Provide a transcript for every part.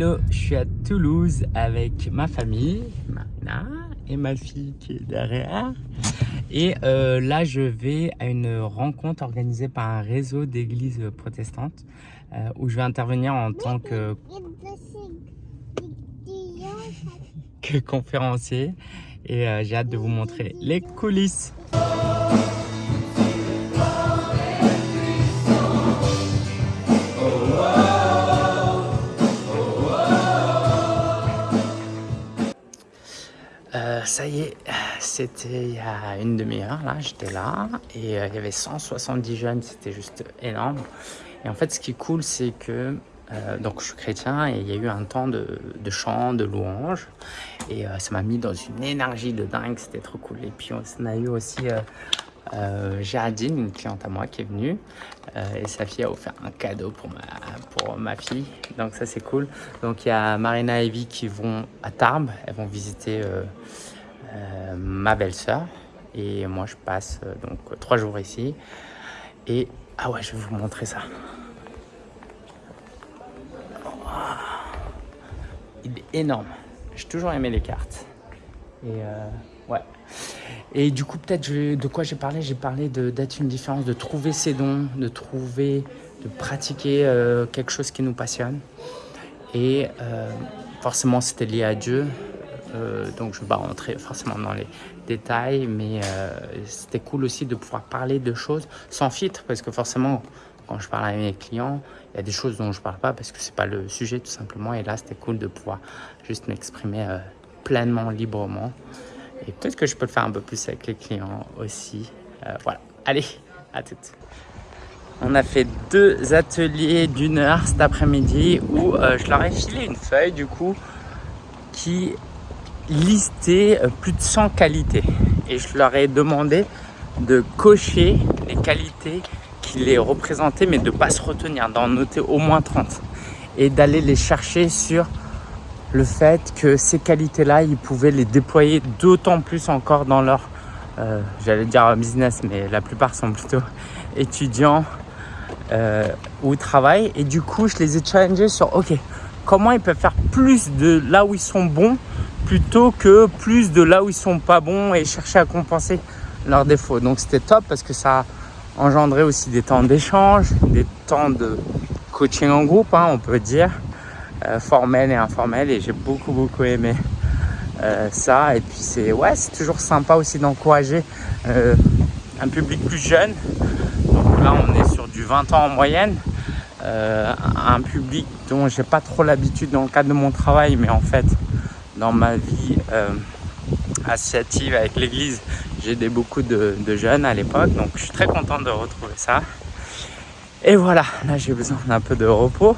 Hello, je suis à Toulouse avec ma famille, Marina et ma fille qui est derrière. Et euh, là, je vais à une rencontre organisée par un réseau d'églises protestantes euh, où je vais intervenir en tant que, que conférencier. Et euh, j'ai hâte de vous montrer les coulisses. Ça y est, c'était il y a une demi-heure, là, j'étais là, et euh, il y avait 170 jeunes, c'était juste énorme. Et en fait, ce qui est cool, c'est que, euh, donc je suis chrétien, et il y a eu un temps de, chant, de louange, et ça m'a mis dans une énergie de dingue, c'était trop cool. Et puis, on a eu aussi euh, Géraldine, une cliente à moi qui est venue euh, et sa fille a offert un cadeau pour ma, pour ma fille. Donc ça c'est cool. Donc il y a Marina et Evie qui vont à Tarbes. Elles vont visiter euh, ma belle-sœur. Et moi je passe donc trois jours ici. Et ah ouais, je vais vous montrer ça. Il est énorme. J'ai toujours aimé les cartes. Et ouais. Et du coup, peut-être de quoi j'ai parlé? J'ai parlé d'être une différence, de trouver ses dons, de trouver, de pratiquer euh, quelque chose qui nous passionne. Et euh, forcément, c'était lié à Dieu. Euh, donc, je ne vais pas rentrer forcément dans les détails, mais c'était cool aussi de pouvoir parler de choses sans filtre, parce que forcément, quand je parle avec mes clients, il y a des choses dont je ne parle pas parce que ce n'est pas le sujet tout simplement. Et là, c'était cool de pouvoir juste m'exprimer pleinement, librement. Et peut-être que je peux le faire un peu plus avec les clients aussi. Euh, voilà, allez, à toutes. On a fait deux ateliers d'une heure cet après-midi où euh, je leur ai filé une feuille du coup qui listait euh, plus de 100 qualités. Et je leur ai demandé de cocher les qualités qui les représentaient mais de ne pas se retenir, d'en noter au moins 30 et d'aller les chercher sur le fait que ces qualités-là, ils pouvaient les déployer d'autant plus encore dans leur, euh, j'allais dire business, mais la plupart sont plutôt étudiants euh, ou travaillent. Et du coup, je les ai challengés sur, ok, comment ils peuvent faire plus de là où ils sont bons plutôt que plus de là où ils sont pas bons et chercher à compenser leurs défauts. Donc c'était top parce que ça a engendré aussi des temps d'échange, des temps de coaching en groupe, hein, on peut dire. Euh, formel et informel et j'ai beaucoup beaucoup aimé euh, ça et puis c'est ouais c'est toujours sympa aussi d'encourager euh, un public plus jeune donc là on est sur du 20 ans en moyenne un public dont j'ai pas trop l'habitude dans le cadre de mon travail mais en fait dans ma vie associative avec l'église j'ai aidé beaucoup de, jeunes à l'époque donc je suis très content de retrouver ça et voilà là j'ai besoin d'un peu de repos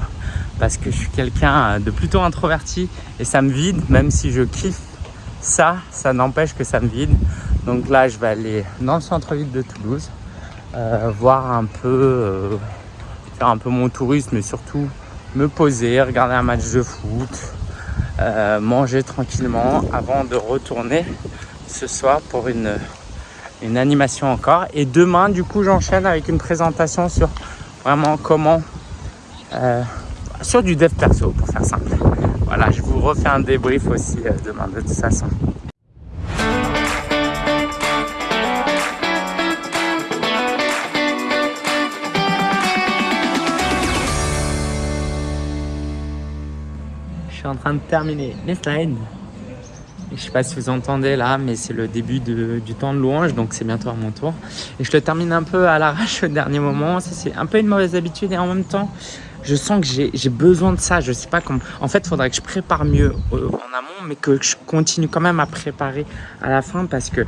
parce que je suis quelqu'un de plutôt introverti et ça me vide, même si je kiffe ça, ça n'empêche que ça me vide. Donc là, je vais aller dans le centre-ville de Toulouse, euh, voir un peu, euh, faire un peu mon tourisme, mais surtout me poser, regarder un match de foot, euh, manger tranquillement avant de retourner ce soir pour une, une animation encore. Et demain, du coup, j'enchaîne avec une présentation sur vraiment comment sur du dev perso pour faire simple. Voilà, je vous refais un débrief aussi euh, demain de toute façon. En train de terminer les slides. Je sais pas si vous entendez là, mais c'est le début du temps de louange, donc c'est bientôt à mon tour. Et je le termine un peu à l'arrache au dernier moment. C'est un peu une mauvaise habitude et en même temps, je sens que j'ai besoin de ça. Je sais pas comment. En fait, il faudrait que je prépare mieux euh, en amont, mais que je continue quand même à préparer à la fin parce que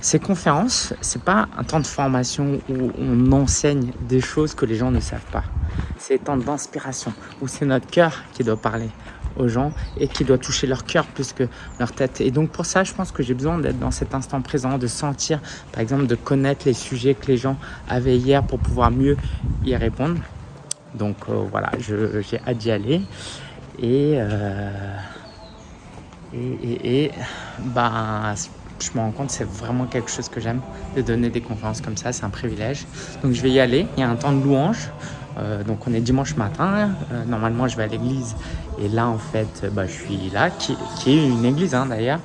ces conférences, c'est pas un temps de formation où on enseigne des choses que les gens ne savent pas. C'est un temps d'inspiration où c'est notre cœur qui doit parler aux gens et qui doit toucher leur cœur plus que leur tête. Et donc pour ça, je pense que j'ai besoin d'être dans cet instant présent, de sentir, par exemple, de connaître les sujets que les gens avaient hier pour pouvoir mieux y répondre. Donc euh, voilà, j'ai hâte d'y aller. Euh, et, et, et, ben, je me rends compte c'est vraiment quelque chose que j'aime de donner des conférences comme ça, c'est un privilège. Donc je vais y aller, il y a un temps de louange. Euh, donc on est dimanche matin, euh, normalement je vais à l'église et là en fait bah, je suis là, qui, est une église hein, d'ailleurs.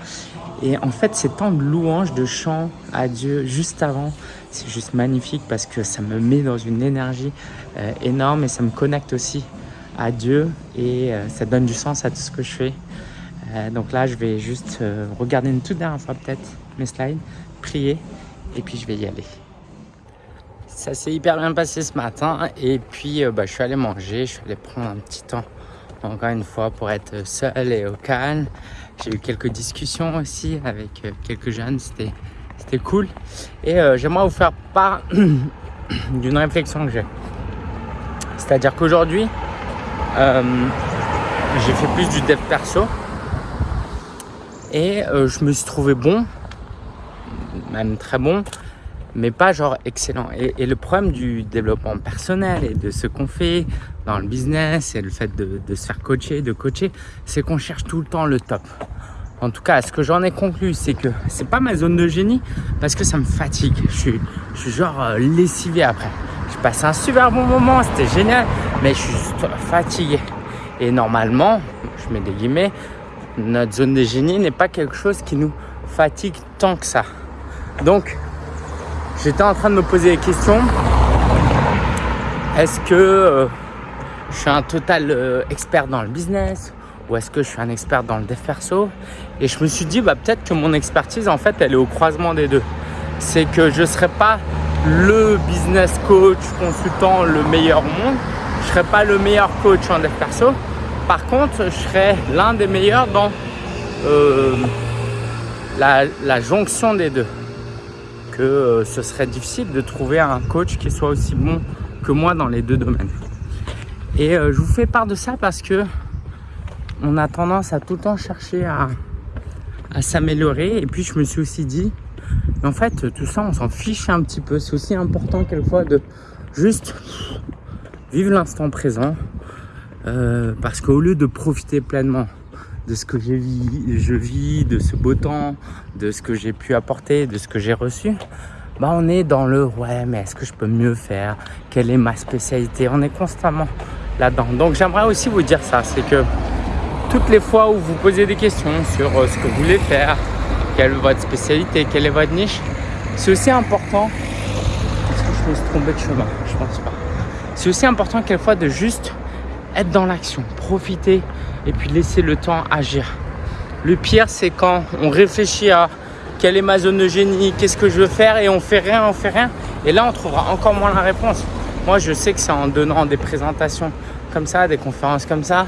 Et en fait ces temps de louange, de chant à Dieu juste avant, c'est juste magnifique parce que ça me met dans une énergie euh, énorme et ça me connecte aussi à Dieu et ça donne du sens à tout ce que je fais. donc là je vais juste regarder une toute dernière fois peut-être mes slides, prier et puis je vais y aller. Ça s'est hyper bien passé ce matin et puis euh, bah, je suis allé manger, je suis allé prendre un petit temps encore une fois pour être seul et au calme. J'ai eu quelques discussions aussi avec euh, quelques jeunes, c'était cool. Et euh, j'aimerais vous faire part d'une réflexion que j'ai. C'est-à-dire qu'aujourd'hui, j'ai fait plus du dev perso et je me suis trouvé bon, même très bon, mais pas genre excellent. Et, le problème du développement personnel et de ce qu'on fait dans le business et le fait de, se faire coacher, de coacher, c'est qu'on cherche tout le temps le top. En tout cas, ce que j'en ai conclu, c'est que c'est pas ma zone de génie parce que ça me fatigue. Je suis, je suis genre euh, lessivé après. J'ai passé un super bon moment, c'était génial, mais je suis juste fatigué. Et normalement, je mets des guillemets, notre zone de génie n'est pas quelque chose qui nous fatigue tant que ça. Donc, j'étais en train de me poser des questions. Est-ce que euh, je suis un total euh, expert dans le business ou est-ce que je suis un expert dans le dev perso Et je me suis dit, bah, peut-être que mon expertise, en fait, elle est au croisement des deux. C'est que je ne serai pas le business coach, consultant, le meilleur au monde. Je ne serai pas le meilleur coach en dev perso. Par contre, je serai l'un des meilleurs dans euh, la jonction des deux que euh, ce serait difficile de trouver un coach qui soit aussi bon que moi dans les deux domaines. Et euh, je vous fais part de ça parce que on a tendance à tout le temps chercher à, s'améliorer. Et puis je me suis aussi dit, en fait, tout ça, on s'en fiche un petit peu. C'est aussi important quelquefois de juste vivre l'instant présent. Euh, parce qu'au lieu de profiter pleinement de ce que je vis, de ce beau temps, de ce que j'ai pu apporter, de ce que j'ai reçu, bah on est dans le ouais mais est-ce que je peux mieux faire? Quelle est ma spécialité? On est constamment là-dedans. Donc j'aimerais aussi vous dire ça, c'est que toutes les fois où vous posez des questions sur euh, ce que vous voulez faire, quelle est votre spécialité, quelle est votre niche, c'est aussi important. Est-ce que je me suis trompé de chemin? Je pense pas. C'est aussi important quelquefois de juste être dans l'action, profiter et puis laisser le temps agir. Le pire, c'est quand on réfléchit à quelle est ma zone de génie, qu'est-ce que je veux faire et on fait rien, on fait rien. Et là, on trouvera encore moins la réponse. Moi, je sais que c'est en donnant des présentations comme ça, des conférences comme ça,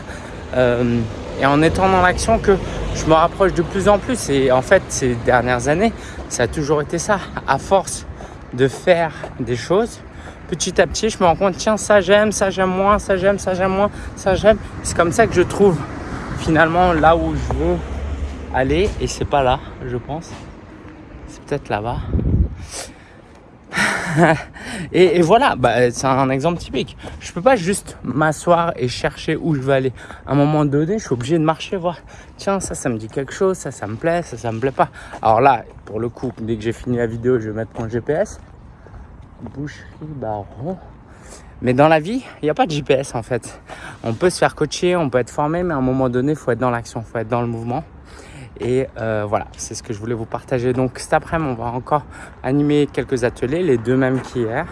euh, et en étant dans l'action que je me rapproche de plus en plus. Et en fait, ces dernières années, ça a toujours été ça. À force de faire des choses, petit à petit, je me rends compte, tiens, ça j'aime, ça j'aime moins, ça j'aime, ça j'aime moins, ça j'aime. C'est comme ça que je trouve finalement là où je veux aller. Et c'est pas là, je pense. C'est peut-être là-bas. et, voilà, bah, c'est un exemple typique. Je peux pas juste m'asseoir et chercher où je veux aller. À un moment donné, je suis obligé de marcher, voir. Tiens, ça, ça me dit quelque chose, ça, ça me plaît, ça, ça me plaît pas. Alors là, pour le coup, dès que j'ai fini la vidéo, je vais mettre mon GPS boucherie baron. Mais dans la vie, il n'y a pas de GPS en fait. On peut se faire coacher, on peut être formé, mais à un moment donné, il faut être dans l'action, il faut être dans le mouvement. Et euh, voilà, c'est ce que je voulais vous partager. Donc cet après-midi, on va encore animer quelques ateliers, les deux mêmes qu'hier.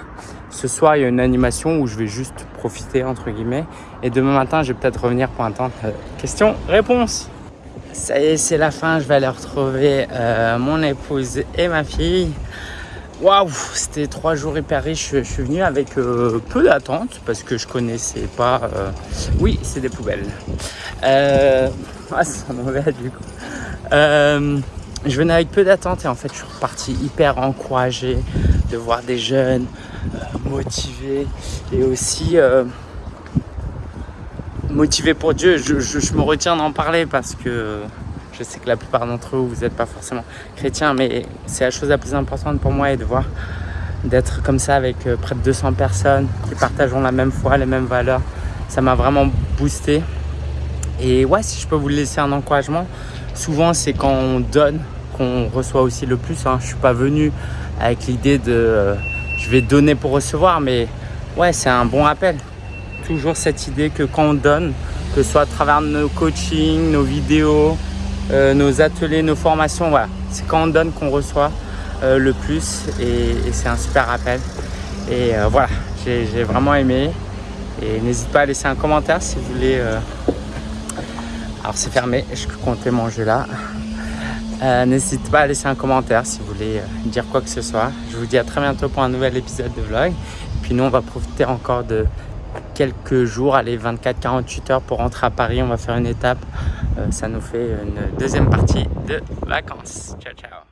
Ce soir, il y a une animation où je vais juste profiter, entre guillemets. Et demain matin, je vais peut-être revenir pour un temps de questions-réponses. Ça y est, c'est la fin. Je vais aller retrouver euh, mon épouse et ma fille. Waouh, c'était trois jours hyper riches. Je suis venu avec euh, peu d'attente parce que je connaissais pas. Euh, oui, c'est des poubelles. Euh... Ah, c'est mauvais du coup. Je venais avec peu d'attente et en fait, je suis reparti hyper encouragé de voir des jeunes motivés et aussi motivés pour Dieu. Je me retiens d'en parler parce que je sais que la plupart d'entre vous, vous n'êtes pas forcément chrétiens, mais c'est la chose la plus importante pour moi et de voir d'être comme ça avec euh, près de 200 personnes qui partageront la même foi, les mêmes valeurs. Ça m'a vraiment boosté. Et ouais, si je peux vous laisser un encouragement, souvent c'est quand on donne qu'on reçoit aussi le plus. Hein. Je suis pas venu avec l'idée de euh, je vais donner pour recevoir, mais ouais, c'est un bon rappel. toujours cette idée que quand on donne, que ce soit à travers nos coachings, nos vidéos, euh, nos ateliers, nos formations, voilà, c'est quand on donne qu'on reçoit euh, le plus et, c'est un super rappel. Et voilà, j'ai vraiment aimé. Et n'hésite pas à laisser un commentaire si vous voulez. Alors c'est fermé, je comptais manger là. Euh, n'hésitez pas à laisser un commentaire si vous voulez euh, dire quoi que ce soit. Je vous dis à très bientôt pour un nouvel épisode de vlog. Et puis nous, on va profiter encore de quelques jours, allez 24-48 heures pour rentrer à Paris. On va faire une étape. Euh, ça nous fait une deuxième partie de vacances. Ciao, ciao